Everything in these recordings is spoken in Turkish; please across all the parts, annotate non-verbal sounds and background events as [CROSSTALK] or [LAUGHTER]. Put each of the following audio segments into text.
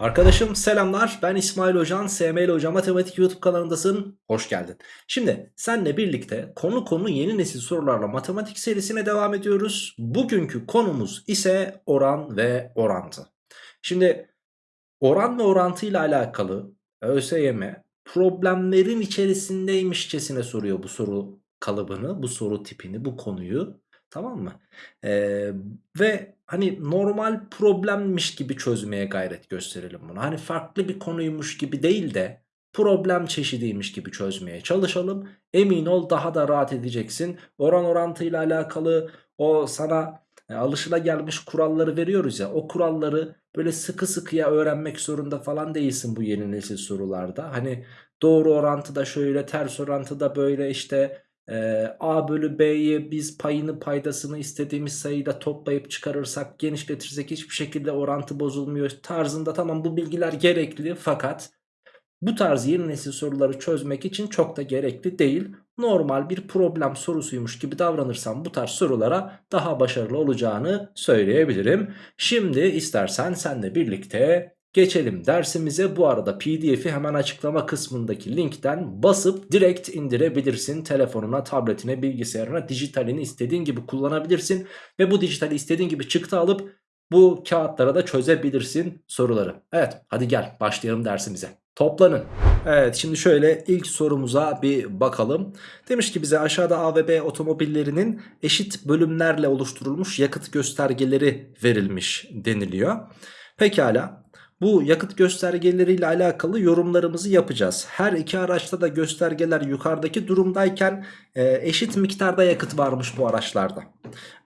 Arkadaşım selamlar. Ben İsmail Hocan SML Hoca Matematik YouTube kanalındasın. Hoş geldin. Şimdi senle birlikte konu konu yeni nesil sorularla matematik serisine devam ediyoruz. Bugünkü konumuz ise oran ve orantı. Şimdi oran ve orantı ile alakalı ÖSYM problemlerin içerisindeymişçesine soruyor bu soru kalıbını bu soru tipini bu konuyu Tamam mı? Ee, ve hani normal problemmiş gibi çözmeye gayret gösterelim bunu. Hani farklı bir konuymuş gibi değil de problem çeşidiymiş gibi çözmeye çalışalım. Emin ol daha da rahat edeceksin. Oran orantıyla alakalı o sana e, alışılagelmiş kuralları veriyoruz ya. O kuralları böyle sıkı sıkıya öğrenmek zorunda falan değilsin bu yeni nesil sorularda. Hani doğru orantıda şöyle ters orantıda böyle işte ee, A bölü B'yi biz payını paydasını istediğimiz sayıyla toplayıp çıkarırsak genişletirsek hiçbir şekilde orantı bozulmuyor tarzında tamam bu bilgiler gerekli fakat bu tarz yeni nesil soruları çözmek için çok da gerekli değil. Normal bir problem sorusuymuş gibi davranırsam bu tarz sorulara daha başarılı olacağını söyleyebilirim. Şimdi istersen senle birlikte Geçelim dersimize bu arada pdf'i hemen açıklama kısmındaki linkten basıp direkt indirebilirsin. Telefonuna, tabletine, bilgisayarına dijitalini istediğin gibi kullanabilirsin. Ve bu dijitali istediğin gibi çıktı alıp bu kağıtlara da çözebilirsin soruları. Evet hadi gel başlayalım dersimize. Toplanın. Evet şimdi şöyle ilk sorumuza bir bakalım. Demiş ki bize aşağıda A ve B otomobillerinin eşit bölümlerle oluşturulmuş yakıt göstergeleri verilmiş deniliyor. Pekala bu yakıt göstergeleriyle alakalı yorumlarımızı yapacağız. Her iki araçta da göstergeler yukarıdaki durumdayken e, eşit miktarda yakıt varmış bu araçlarda.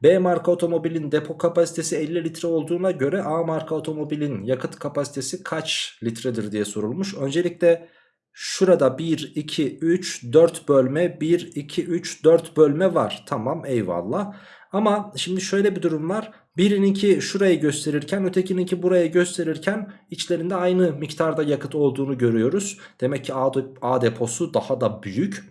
B marka otomobilin depo kapasitesi 50 litre olduğuna göre A marka otomobilin yakıt kapasitesi kaç litredir diye sorulmuş. Öncelikle şurada 1, 2, 3, 4 bölme 1, 2, 3, 4 bölme var. Tamam eyvallah. Ama şimdi şöyle bir durum var. Birininki şurayı gösterirken ötekininki burayı gösterirken içlerinde aynı miktarda yakıt olduğunu görüyoruz. Demek ki A, deposu daha da büyük.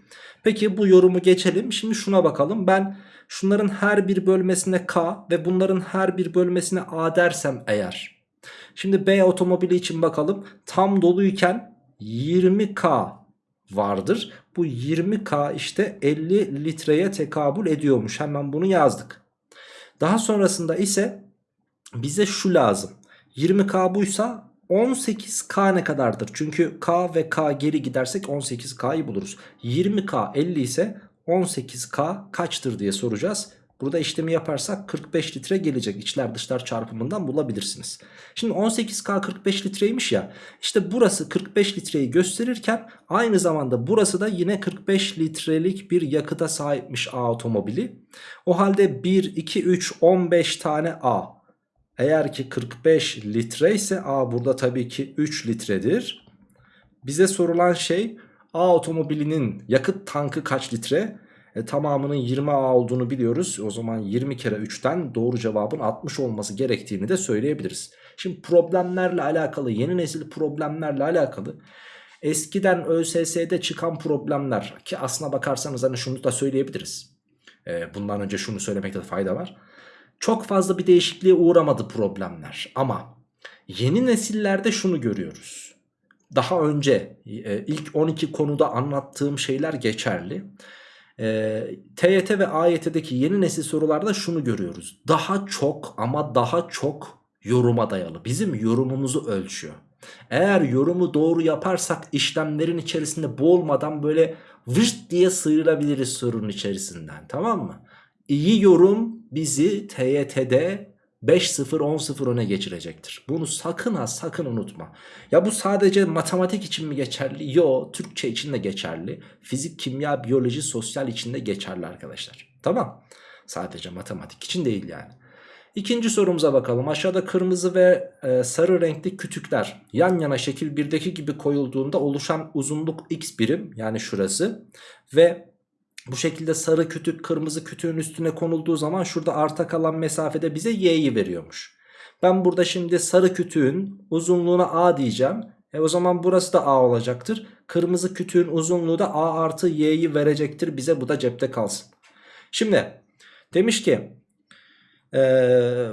Peki bu yorumu geçelim. Şimdi şuna bakalım. Ben şunların her bir bölmesine K ve bunların her bir bölmesine A dersem eğer. Şimdi B otomobili için bakalım. Tam doluyken 20K vardır. Bu 20K işte 50 litreye tekabül ediyormuş. Hemen bunu yazdık. Daha sonrasında ise bize şu lazım. 20K buysa 18K ne kadardır? Çünkü K ve K geri gidersek 18K'yı buluruz. 20K 50 ise 18K kaçtır diye soracağız. Burada işlemi yaparsak 45 litre gelecek içler dışlar çarpımından bulabilirsiniz. Şimdi 18K 45 litreymiş ya işte burası 45 litreyi gösterirken aynı zamanda burası da yine 45 litrelik bir yakıta sahipmiş A otomobili. O halde 1, 2, 3, 15 tane A. Eğer ki 45 litre ise A burada tabii ki 3 litredir. Bize sorulan şey A otomobilinin yakıt tankı kaç litre? E, tamamının 20A olduğunu biliyoruz. O zaman 20 kere 3'ten doğru cevabın 60 olması gerektiğini de söyleyebiliriz. Şimdi problemlerle alakalı yeni nesil problemlerle alakalı eskiden ÖSS'de çıkan problemler ki aslına bakarsanız hani şunu da söyleyebiliriz. E, bundan önce şunu söylemekte de fayda var. Çok fazla bir değişikliğe uğramadı problemler ama yeni nesillerde şunu görüyoruz. Daha önce e, ilk 12 konuda anlattığım şeyler geçerli. E, TYT ve AYT'deki yeni nesil sorularda şunu görüyoruz. Daha çok ama daha çok yoruma dayalı. Bizim yorumumuzu ölçüyor. Eğer yorumu doğru yaparsak işlemlerin içerisinde boğulmadan böyle vırt diye sıyrılabiliriz sorunun içerisinden tamam mı? İyi yorum bizi TYT'de 5-0 10-0 öne geçirecektir. Bunu sakın ha sakın unutma. Ya bu sadece matematik için mi geçerli? Yo Türkçe için de geçerli. Fizik, kimya, biyoloji, sosyal için de geçerli arkadaşlar. Tamam. Sadece matematik için değil yani. İkinci sorumuza bakalım. Aşağıda kırmızı ve e, sarı renkli kütükler yan yana şekil 1'deki gibi koyulduğunda oluşan uzunluk x birim yani şurası ve bu şekilde sarı kütük kırmızı kütüğün üstüne konulduğu zaman şurada arta kalan mesafede bize y'yi veriyormuş. Ben burada şimdi sarı kütüğün uzunluğuna a diyeceğim. E o zaman burası da a olacaktır. Kırmızı kütüğün uzunluğu da a artı y'yi verecektir bize bu da cepte kalsın. Şimdi demiş ki e,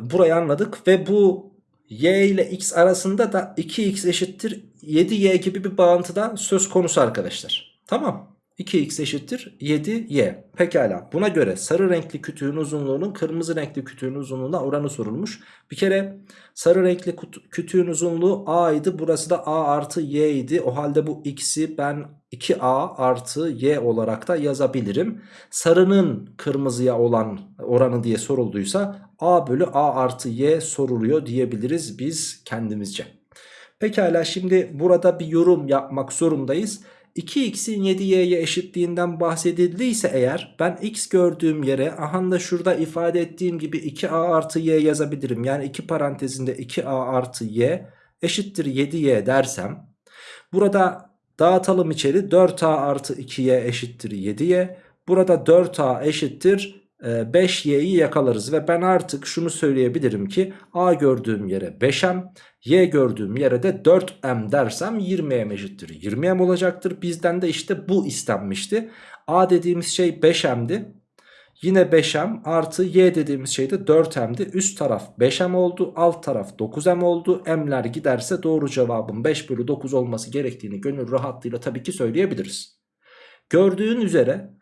burayı anladık ve bu y ile x arasında da 2x eşittir 7y gibi bir bağıntıda söz konusu arkadaşlar. Tamam. 2x eşittir 7y. Pekala. Buna göre sarı renkli kütüğün uzunluğunun kırmızı renkli kütüğün uzunluğuna oranı sorulmuş. Bir kere sarı renkli kütüğün uzunluğu a idi. Burası da a artı y idi. O halde bu x'i ben 2a artı y olarak da yazabilirim. Sarının kırmızıya olan oranı diye sorulduysa a bölü a artı y soruluyor diyebiliriz biz kendimizce. Pekala şimdi burada bir yorum yapmak zorundayız. 2x'in 7y'ye eşitliğinden bahsedildiyse eğer ben x gördüğüm yere aha da şurada ifade ettiğim gibi 2a artı y yazabilirim. Yani 2 parantezinde 2a artı y eşittir 7y dersem burada dağıtalım içeri 4a artı 2y eşittir 7y. Burada 4a eşittir 5y'yi e, yakalarız ve ben artık şunu söyleyebilirim ki a gördüğüm yere 5m y gördüğüm yere de 4m dersem 20m eşittir 20m olacaktır. Bizden de işte bu istenmişti. A dediğimiz şey 5m'di yine 5m artı y dediğimiz şey de 4m'di üst taraf 5m oldu alt taraf 9m oldu. M'ler giderse doğru cevabın 5 bölü 9 olması gerektiğini gönül rahatlığıyla tabii ki söyleyebiliriz. Gördüğün üzere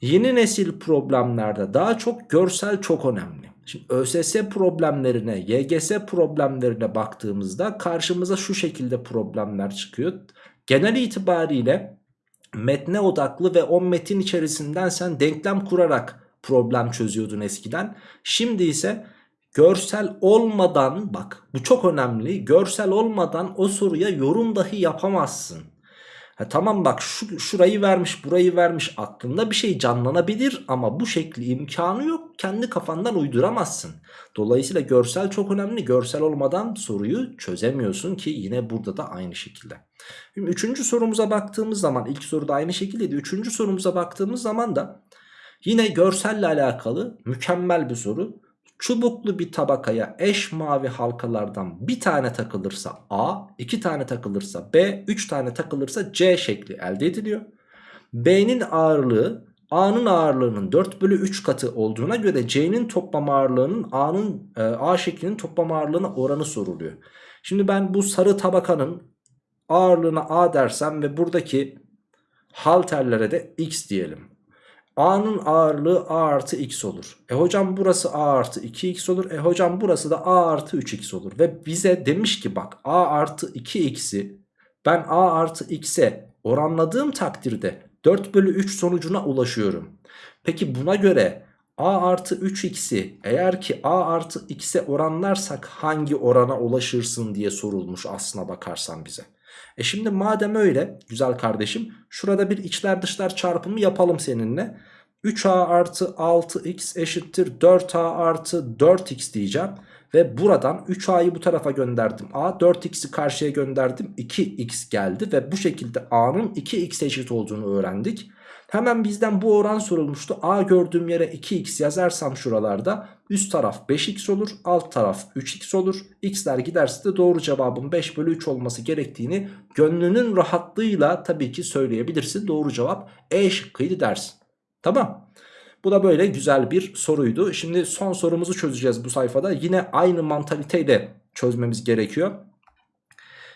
Yeni nesil problemlerde daha çok görsel çok önemli. Şimdi ÖSS problemlerine, YGS problemlerine baktığımızda karşımıza şu şekilde problemler çıkıyor. Genel itibariyle metne odaklı ve o metin içerisinden sen denklem kurarak problem çözüyordun eskiden. Şimdi ise görsel olmadan bak bu çok önemli görsel olmadan o soruya yorum dahi yapamazsın. Ha, tamam bak şu, şurayı vermiş burayı vermiş aklında bir şey canlanabilir ama bu şekli imkanı yok kendi kafandan uyduramazsın. Dolayısıyla görsel çok önemli görsel olmadan soruyu çözemiyorsun ki yine burada da aynı şekilde. Şimdi üçüncü sorumuza baktığımız zaman ilk soruda aynı şekildeydi. Üçüncü sorumuza baktığımız zaman da yine görselle alakalı mükemmel bir soru. Çubuklu bir tabakaya eş mavi halkalardan bir tane takılırsa A, iki tane takılırsa B, üç tane takılırsa C şekli elde ediliyor. B'nin ağırlığı A'nın ağırlığının 4 bölü 3 katı olduğuna göre C'nin toplam ağırlığının A'nın e, A şeklinin toplam ağırlığına oranı soruluyor. Şimdi ben bu sarı tabakanın ağırlığına A dersem ve buradaki halterlere de X diyelim. A'nın ağırlığı A artı X olur. E hocam burası A artı 2X olur. E hocam burası da A artı 3X olur. Ve bize demiş ki bak A artı 2X'i ben A artı X'e oranladığım takdirde 4 bölü 3 sonucuna ulaşıyorum. Peki buna göre A artı 3x'i eğer ki A artı x'e oranlarsak hangi orana ulaşırsın diye sorulmuş aslına bakarsan bize. E şimdi madem öyle güzel kardeşim şurada bir içler dışlar çarpımı yapalım seninle. 3a artı 6x eşittir 4a artı 4x diyeceğim. Ve buradan 3a'yı bu tarafa gönderdim. A 4x'i karşıya gönderdim. 2x geldi ve bu şekilde a'nın 2x eşit olduğunu öğrendik. Hemen bizden bu oran sorulmuştu. A gördüğüm yere 2x yazarsam şuralarda üst taraf 5x olur alt taraf 3x olur. X'ler giderse de doğru cevabın 5 bölü 3 olması gerektiğini gönlünün rahatlığıyla tabii ki söyleyebilirsin. Doğru cevap E şıkkıydı dersin. Tamam. Bu da böyle güzel bir soruydu. Şimdi son sorumuzu çözeceğiz bu sayfada. Yine aynı mantaliteyle çözmemiz gerekiyor.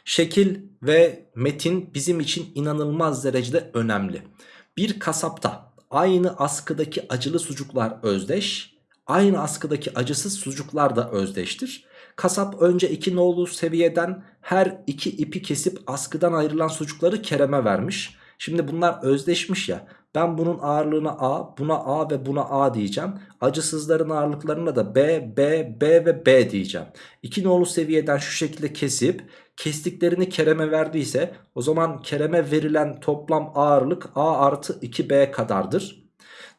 Şekil ve metin bizim için inanılmaz derecede önemli. Bir kasapta aynı askıdaki acılı sucuklar özdeş, aynı askıdaki acısız sucuklar da özdeştir. Kasap önce iki nolu seviyeden her iki ipi kesip askıdan ayrılan sucukları Kerem'e vermiş. Şimdi bunlar özdeşmiş ya. Ben bunun ağırlığına A, buna A ve buna A diyeceğim. Acısızların ağırlıklarına da B, B, B ve B diyeceğim. İki nolu seviyeden şu şekilde kesip kestiklerini Kerem'e verdiyse o zaman Kerem'e verilen toplam ağırlık A artı 2B kadardır.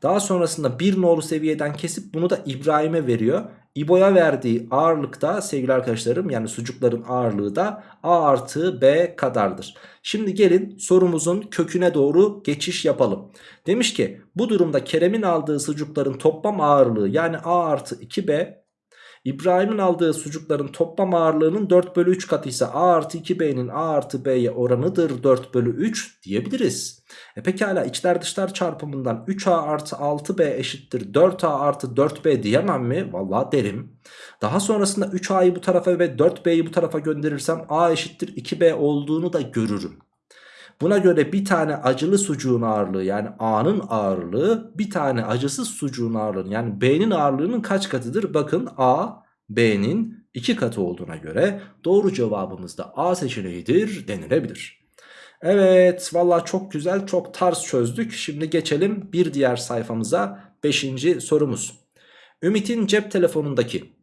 Daha sonrasında bir nolu seviyeden kesip bunu da İbrahim'e veriyor. İbo'ya verdiği ağırlık da sevgili arkadaşlarım yani sucukların ağırlığı da A artı B kadardır. Şimdi gelin sorumuzun köküne doğru geçiş yapalım. Demiş ki bu durumda Kerem'in aldığı sucukların toplam ağırlığı yani A artı 2B İbrahim'in aldığı sucukların toplam ağırlığının 4 bölü 3 katı ise A artı 2B'nin A artı B'ye oranıdır 4 bölü 3 diyebiliriz. E pekala içler dışlar çarpımından 3A artı 6B eşittir 4A artı 4B diyemem mi? Valla derim. Daha sonrasında 3A'yı bu tarafa ve 4B'yi bu tarafa gönderirsem A eşittir 2B olduğunu da görürüm. Buna göre bir tane acılı sucuğun ağırlığı yani A'nın ağırlığı bir tane acısız sucuğun ağırlığı yani B'nin ağırlığının kaç katıdır? Bakın A B'nin 2 katı olduğuna göre doğru cevabımız da A seçeneğidir denilebilir. Evet valla çok güzel çok tarz çözdük. Şimdi geçelim bir diğer sayfamıza 5. sorumuz. Ümit'in cep telefonundaki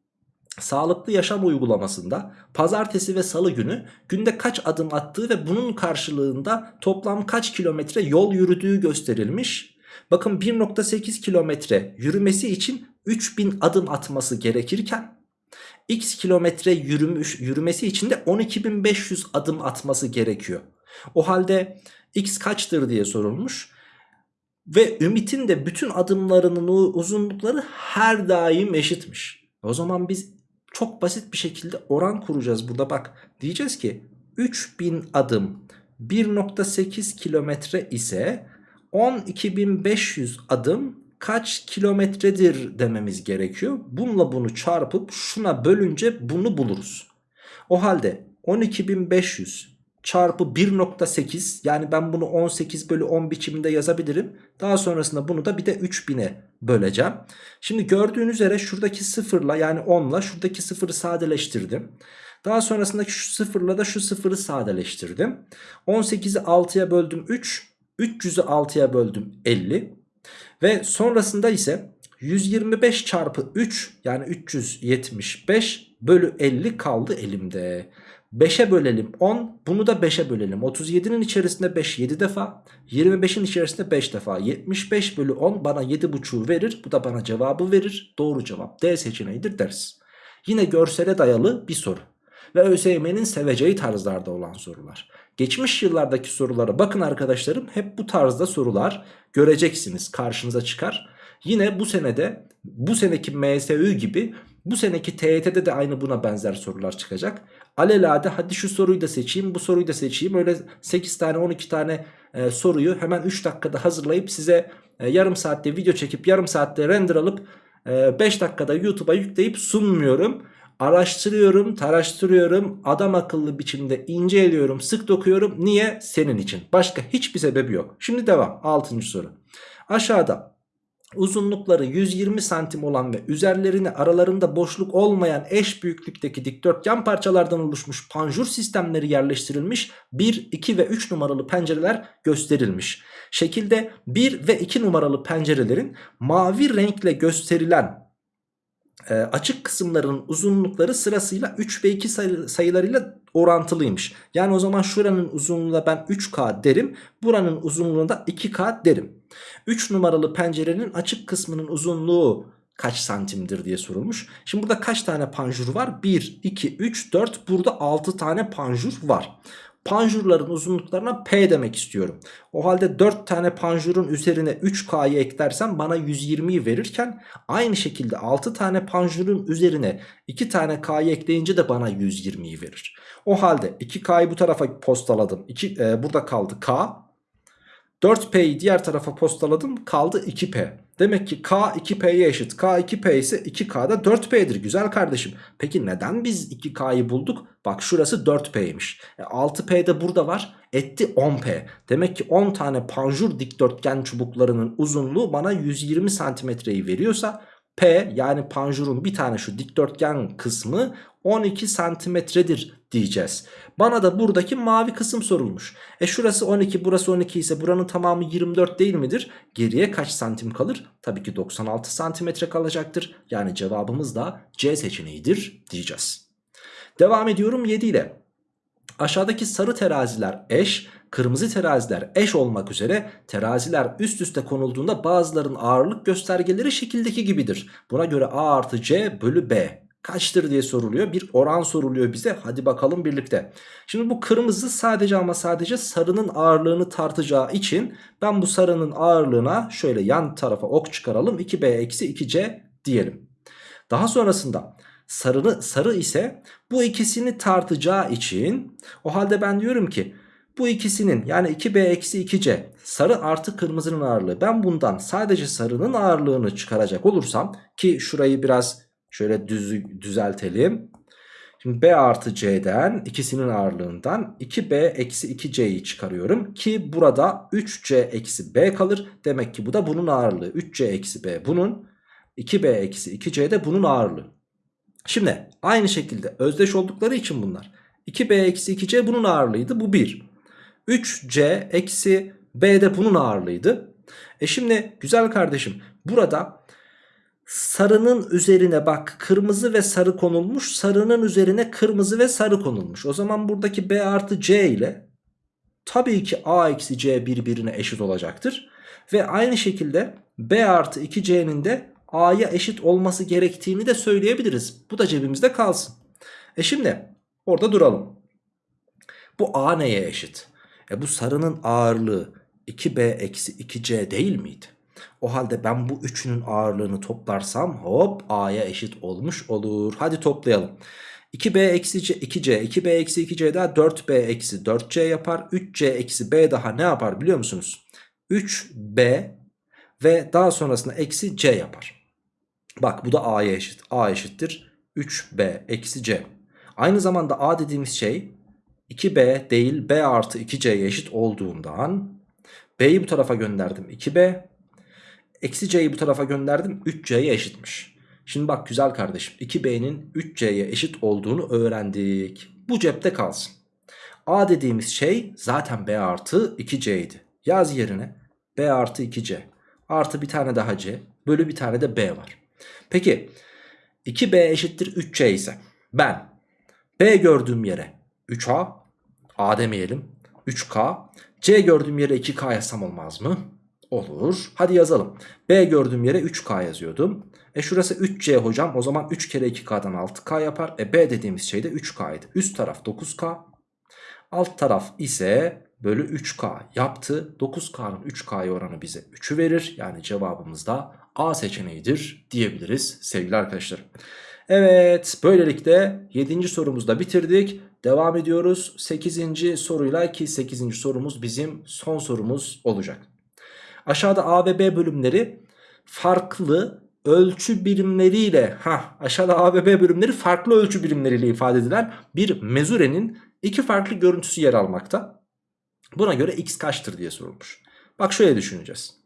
sağlıklı yaşam uygulamasında pazartesi ve salı günü günde kaç adım attığı ve bunun karşılığında toplam kaç kilometre yol yürüdüğü gösterilmiş. Bakın 1.8 kilometre yürümesi için 3000 adım atması gerekirken x kilometre yürümüş, yürümesi için de 12.500 adım atması gerekiyor. O halde x kaçtır diye sorulmuş. Ve Ümit'in de bütün adımlarının uzunlukları her daim eşitmiş. O zaman biz çok basit bir şekilde oran kuracağız burada bak. Diyeceğiz ki 3000 adım 1.8 kilometre ise 12.500 adım kaç kilometredir dememiz gerekiyor. Bununla bunu çarpıp şuna bölünce bunu buluruz. O halde 12.500 çarpı 1.8 yani ben bunu 18 bölü 10 biçiminde yazabilirim. Daha sonrasında bunu da bir de 3000'e böleceğim. Şimdi gördüğünüz üzere şuradaki sıfırla yani 10'la şuradaki sıfırı sadeleştirdim. Daha sonrasındaki şu sıfırla da şu sıfırı sadeleştirdim. 18'i 6'ya böldüm 3. 300'ü 6'ya böldüm 50. Ve sonrasında ise 125 çarpı 3 yani 375 bölü 50 kaldı elimde. 5'e bölelim 10 bunu da 5'e bölelim. 37'nin içerisinde 5 7 defa 25'in içerisinde 5 defa. 75 bölü 10 bana 7,5'u verir bu da bana cevabı verir. Doğru cevap D seçeneğidir deriz yine görsele dayalı bir soru ve ÖSYM'nin seveceği tarzlarda olan sorular. Geçmiş yıllardaki sorulara bakın arkadaşlarım hep bu tarzda sorular göreceksiniz karşınıza çıkar. Yine bu senede bu seneki MSÜ gibi bu seneki TYT'de de aynı buna benzer sorular çıkacak. Alelade hadi şu soruyu da seçeyim bu soruyu da seçeyim. Öyle 8 tane 12 tane e, soruyu hemen 3 dakikada hazırlayıp size e, yarım saatte video çekip yarım saatte render alıp 5 e, dakikada YouTube'a yükleyip sunmuyorum. Araştırıyorum, taraştırıyorum, adam akıllı biçimde inceliyorum, sık dokuyorum. Niye? Senin için. Başka hiçbir sebebi yok. Şimdi devam. 6. soru. Aşağıda uzunlukları 120 santim olan ve üzerlerine aralarında boşluk olmayan eş büyüklükteki dikdörtgen parçalardan oluşmuş panjur sistemleri yerleştirilmiş 1, 2 ve 3 numaralı pencereler gösterilmiş. Şekilde 1 ve 2 numaralı pencerelerin mavi renkle gösterilen e, açık kısımların uzunlukları sırasıyla 3 ve 2 sayı, sayılarıyla orantılıymış. Yani o zaman şuranın uzunluğuna ben 3K derim. Buranın uzunluğuna da 2K derim. 3 numaralı pencerenin açık kısmının uzunluğu kaç santimdir diye sorulmuş. Şimdi burada kaç tane panjur var? 1, 2, 3, 4 burada 6 tane panjur var panjurların uzunluklarına P demek istiyorum. O halde 4 tane panjurun üzerine 3K'yı eklersem bana 120'yi verirken aynı şekilde 6 tane panjurun üzerine 2 tane K'yı ekleyince de bana 120'yi verir. O halde 2K'yı bu tarafa postaladım. 2, e, burada kaldı K. 4P'yi diğer tarafa postaladım kaldı 2P. Demek ki K 2P'ye eşit. K 2P ise 2K da 4P'dir güzel kardeşim. Peki neden biz 2K'yı bulduk? Bak şurası 4P'ymiş. E 6P de burada var. Etti 10P. Demek ki 10 tane panjur dikdörtgen çubuklarının uzunluğu bana 120 santimetreyi veriyorsa P yani panjurun bir tane şu dikdörtgen kısmı 12 santimetredir diyeceğiz. Bana da buradaki mavi kısım sorulmuş. E şurası 12 burası 12 ise buranın tamamı 24 değil midir? Geriye kaç santim kalır? Tabii ki 96 santimetre kalacaktır. Yani cevabımız da C seçeneğidir diyeceğiz. Devam ediyorum 7 ile. Aşağıdaki sarı teraziler eş, kırmızı teraziler eş olmak üzere teraziler üst üste konulduğunda bazıların ağırlık göstergeleri şekildeki gibidir. Buna göre A artı C bölü B kaçtır diye soruluyor. Bir oran soruluyor bize. Hadi bakalım birlikte. Şimdi bu kırmızı sadece ama sadece sarının ağırlığını tartacağı için ben bu sarının ağırlığına şöyle yan tarafa ok çıkaralım. 2B eksi 2C diyelim. Daha sonrasında sarını, sarı ise bu ikisini tartacağı için o halde ben diyorum ki bu ikisinin yani 2b eksi 2c sarı artı kırmızının ağırlığı ben bundan sadece sarının ağırlığını çıkaracak olursam ki şurayı biraz şöyle düz, düzeltelim. Şimdi b artı c'den ikisinin ağırlığından 2b eksi 2c'yi çıkarıyorum ki burada 3c eksi b kalır. Demek ki bu da bunun ağırlığı 3c eksi b bunun 2b eksi 2c de bunun ağırlığı. Şimdi aynı şekilde özdeş oldukları için bunlar 2b eksi 2c bunun ağırlığıydı bu 1. 3c eksi b de bunun ağırlığıydı. E şimdi güzel kardeşim burada sarının üzerine bak kırmızı ve sarı konulmuş. Sarının üzerine kırmızı ve sarı konulmuş. O zaman buradaki b artı c ile tabii ki a eksi c birbirine eşit olacaktır. Ve aynı şekilde b artı 2c'nin de a'ya eşit olması gerektiğini de söyleyebiliriz. Bu da cebimizde kalsın. E şimdi orada duralım. Bu a neye eşit? E bu sarının ağırlığı 2b eksi 2c değil miydi? O halde ben bu üçünün ağırlığını toplarsam hop a'ya eşit olmuş olur. Hadi toplayalım. 2b eksi c, 2c 2b eksi 2c daha 4b eksi 4c yapar. 3c eksi b daha ne yapar biliyor musunuz? 3b ve daha sonrasında eksi c yapar. Bak bu da a'ya eşit. a eşittir 3b eksi c. Aynı zamanda a dediğimiz şey 2b değil b artı 2c'ye eşit olduğundan b'yi bu tarafa gönderdim 2b eksi c'yi bu tarafa gönderdim 3c'ye eşitmiş. Şimdi bak güzel kardeşim 2b'nin 3c'ye eşit olduğunu öğrendik. Bu cepte kalsın. a dediğimiz şey zaten b artı 2c'ydi. Yaz yerine b artı 2c artı bir tane daha c bölü bir tane de b var. Peki 2b eşittir 3c ise ben b gördüğüm yere 3a a demeyelim 3k c gördüğüm yere 2k yazsam olmaz mı? Olur. Hadi yazalım. B gördüğüm yere 3K yazıyordum. E şurası 3C hocam. O zaman 3 kere 2K'dan 6K yapar. E B dediğimiz şey de 3K'ydı. Üst taraf 9K. Alt taraf ise bölü 3K yaptı. 9K'nın 3K'ya oranı bize 3'ü verir. Yani cevabımız da A seçeneğidir diyebiliriz sevgili arkadaşlar. Evet böylelikle 7. sorumuzu da bitirdik. Devam ediyoruz 8. soruyla ki 8. sorumuz bizim son sorumuz olacak. Aşağıda A ve B bölümleri farklı ölçü birimleriyle ha aşağıda A ve B bölümleri farklı ölçü birimleriyle ifade edilen bir mezurenin iki farklı görüntüsü yer almakta. Buna göre x kaçtır diye sorulmuş. Bak şöyle düşüneceğiz.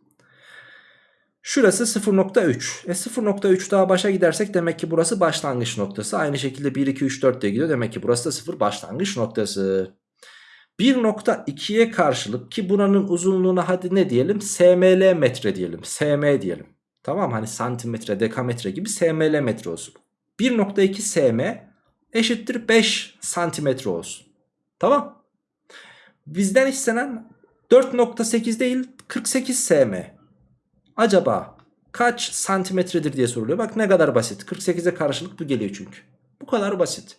Şurası 0.3. E 0.3 daha başa gidersek demek ki burası başlangıç noktası. Aynı şekilde 1, 2, 3, 4 diye gidiyor. Demek ki burası da 0 başlangıç noktası. 1.2'ye karşılık ki buranın uzunluğuna hadi ne diyelim? SML metre diyelim. SM diyelim. Tamam hani santimetre, dekametre gibi SML metre olsun. 1.2 SM eşittir 5 santimetre olsun. Tamam. Bizden istenen 4.8 değil 48 SM. Acaba kaç santimetredir diye soruluyor. Bak ne kadar basit. 48'e karşılık bu geliyor çünkü. Bu kadar basit.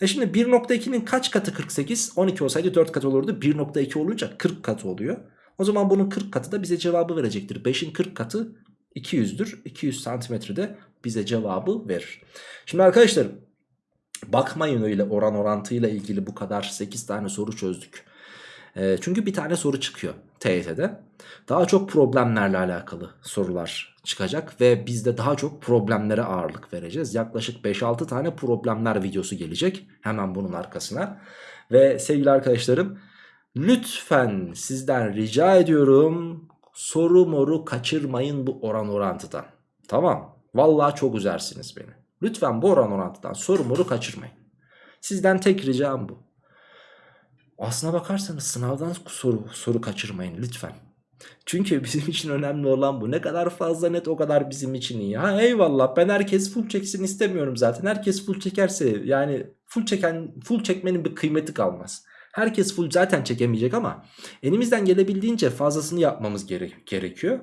E şimdi 1.2'nin kaç katı 48? 12 olsaydı 4 katı olurdu. 1.2 olunca 40 katı oluyor. O zaman bunun 40 katı da bize cevabı verecektir. 5'in 40 katı 200'dür. 200 santimetrede bize cevabı verir. Şimdi arkadaşlar bakmayın öyle oran orantıyla ilgili bu kadar 8 tane soru çözdük. E, çünkü bir tane soru çıkıyor TYT'de. Daha çok problemlerle alakalı sorular çıkacak ve biz de daha çok problemlere ağırlık vereceğiz. Yaklaşık 5-6 tane problemler videosu gelecek hemen bunun arkasına. Ve sevgili arkadaşlarım lütfen sizden rica ediyorum soru moru kaçırmayın bu oran orantıdan. Tamam vallahi çok üzersiniz beni. Lütfen bu oran orantıdan soru moru kaçırmayın. Sizden tek ricam bu. Aslına bakarsanız sınavdan soru, soru kaçırmayın lütfen. Çünkü [LAUGHS] bizim için önemli olan bu. Ne kadar fazla net o kadar bizim için iyi. Ha eyvallah ben herkes full çeksin istemiyorum zaten. Herkes full çekerse yani full çeken full çekmenin bir kıymeti kalmaz. Herkes full zaten çekemeyecek ama elimizden gelebildiğince fazlasını yapmamız gere gerekiyor.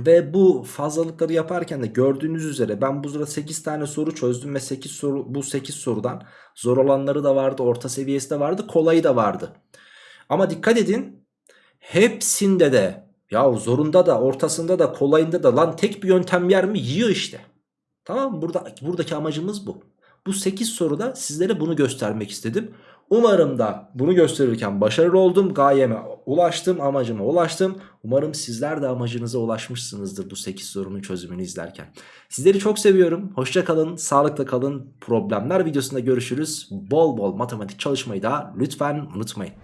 Ve bu fazlalıkları yaparken de gördüğünüz üzere ben bu sırada 8 tane soru çözdüm ve 8 soru bu 8 sorudan zor olanları da vardı, orta seviyesi de vardı, kolayı da vardı. Ama dikkat edin hepsinde de ya zorunda da ortasında da kolayında da lan tek bir yöntem yer mi yiyor işte. Tamam mı? Burada, buradaki amacımız bu. Bu 8 soruda sizlere bunu göstermek istedim. Umarım da bunu gösterirken başarılı oldum. Gayeme ulaştım, amacıma ulaştım. Umarım sizler de amacınıza ulaşmışsınızdır bu 8 sorunun çözümünü izlerken. Sizleri çok seviyorum. Hoşça kalın, sağlıkla kalın. Problemler videosunda görüşürüz. Bol bol matematik çalışmayı da lütfen unutmayın.